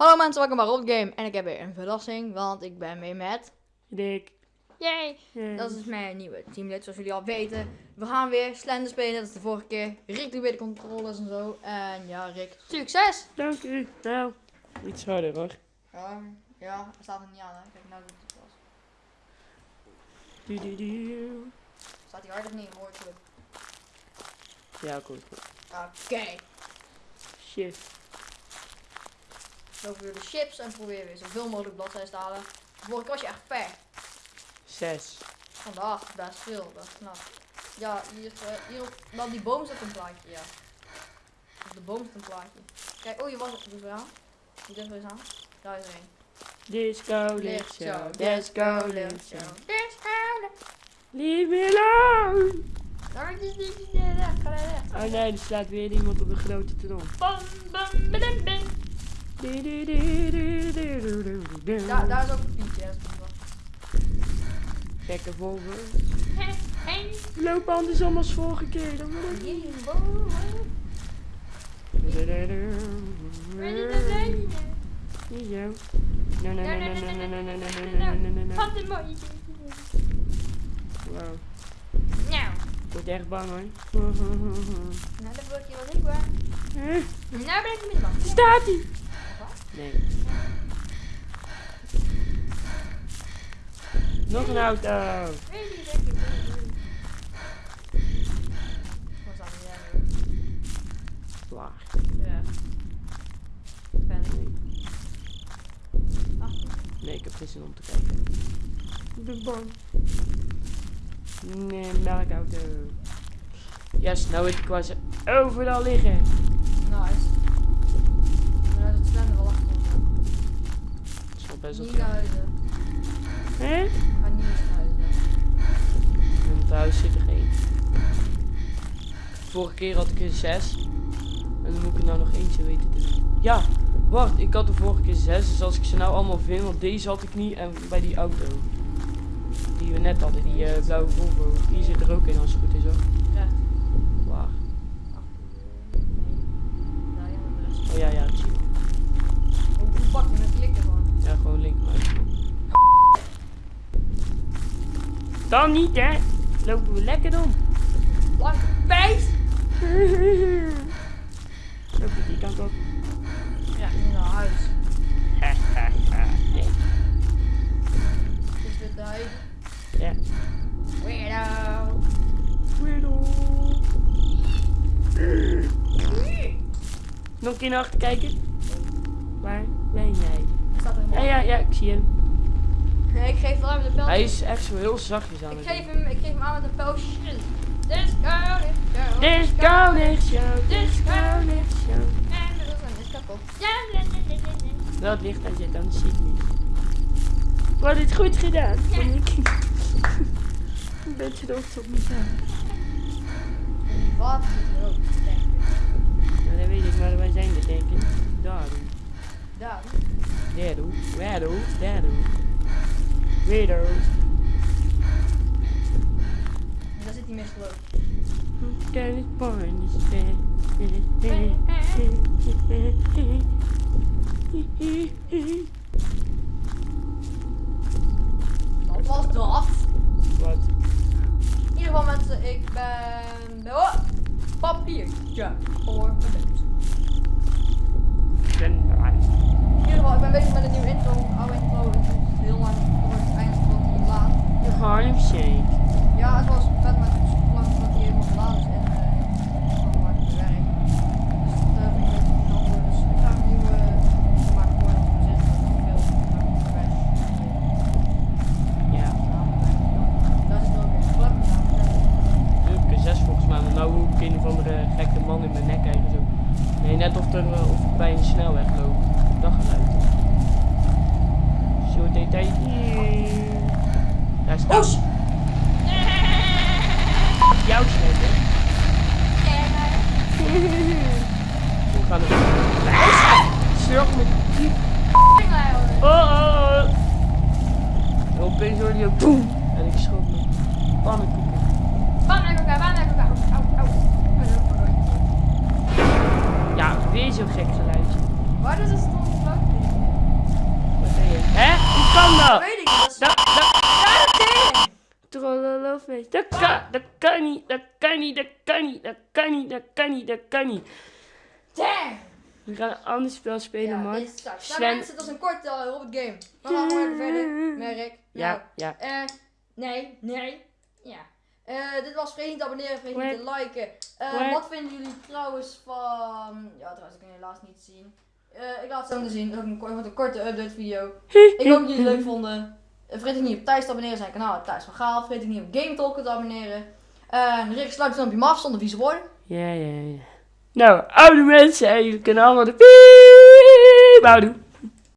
Hallo mensen, welkom bij Rob Game. En ik heb weer een verrassing, want ik ben mee met... Dick. Yay! Dat is mijn nieuwe teamlid, zoals jullie al weten. We gaan weer Slender spelen, dat is de vorige keer. Rick doet weer de controllers en zo. En ja, Rick, succes! Dank u. Nou, iets harder hoor. Ja, ja, het staat er niet aan, hè. Kijk, nou doet het pas. Du, du, du. Staat hij hard of niet? Hoor. Ja, goed. Oké. Shit. Lopen weer de chips en proberen weer zoveel mogelijk bladzijden te halen. Vorige keer was je echt ver. Zes. Vandaag best veel, dat is knap. Ja, hier, eh, hier op, nou die boom staat een plaatje, ja. Op de boom staat een plaatje. Kijk, oh je was het, doe aan. Doe eens aan. Daar is er een. Disco lichtshow. Disco lichtshow. Disco Leave me alone. Oh nee, er slaat weer iemand op de grote tron. Bam, bam, bam, bam. Daar, daar is ook een pietje, dat is goed wel. Gekke Volvo. Hey, hey. Loop andersom als vorige keer. Dan moet ik- no, no, no, no, no. Wat een mooi. Wow. Nou, Ik word echt bang hoor. nou dat word je wel hoor. Huh? Nou ben ik niet bang. Staat ie? Nee. Nog een auto. Waar? Ja. Ben ik. Ach, nee, ik heb geen zin om te kijken. Ben bang. Nee, melkauto. Yes, nou weet ik waar ze overal liggen. nice. Maar dat is het slender wel achter ons. Dat is wel best wel Niet naar huizen. Hè? Ga niet naar huizen. In het huis zit er geen. Vorige keer had ik er zes. En dan moet ik er nou nog eentje weten te doen. Ja, wacht, ik had de vorige keer zes. Dus als ik ze nou allemaal vind, want deze had ik niet. En bij die auto. Die we net hadden, die eh, blauwe Volvo. Die zit er ook in als het goed is hoor. Recht. Waar? Ja, de rest. Oh ja, ja, hoe pak je met klikken gewoon? Ja, gewoon link maar. Dan niet hè. Lopen we lekker om. Lang bijt! Loop ik die kant op. Ja, niet naar huis. nee. Is dit de huis? Ja. Weirdo. Weirdo. Nog een keer naar achter kijken. Waar ben jij? Ja, ja, ja, ik zie hem al met een pijltje. Hij is echt zo heel zachtjes aan ik geef hem, Ik geef hem aan met een pijltje. This gun is show. This gun is show. This gun show. En dat is een kapot. Dat licht aan zit, dan zie ik niet. We hadden het goed gedaan. Ja. Een beetje dood op mezelf. Wat rood, nou, dat weet ik, maar wij zijn er denk ik. Daarom. Daar. Daar. Daar. Daar. En daar zit hij mee geloof. Kan het porn Wat was dat? Wat? In ieder geval mensen, ik ben... Oh, papiertje voor Eh, of bij een snelweg lopen. Dat geluid. Zo deed hij. Daar staat. Jouw snelweg. Hoe gaan het. Zorg met die. Oh, oh oh. Opeens hoor je. Boom. Kan Dat weet ik niet. Dat is... Dat, dat, Ja, dat kan, dat kan niet, dat kan niet, dat kan niet, dat kan niet, dat kan niet, dat kan niet. Dang! We gaan een ander spel spelen, Ja, man. Sven- mensen, dat is een korte uh, Robert Game. We gaan even verder. Merk. Ja, ja. Nou, eh, nee, nee. Ja. Eh, dit was vergeet niet te abonneren, vergeet niet te liken. Eh, wat vinden jullie trouwens van... Ja, trouwens, ik kan je helaas niet zien. Eh, ik laat het zo zien. Dat is ook een, korte update video. Ik hoop dat jullie het leuk vonden. Eh, vergeet ook niet op Thijs te abonneren zijn kanaal. Thijs van Gaal. Vergeet ook niet op Game Talk te abonneren. En Rick sluit dan op je maf zonder vieze woorden. Ja, ja, ja. Nou, oude mensen, en jullie kunnen allemaal de piep houden.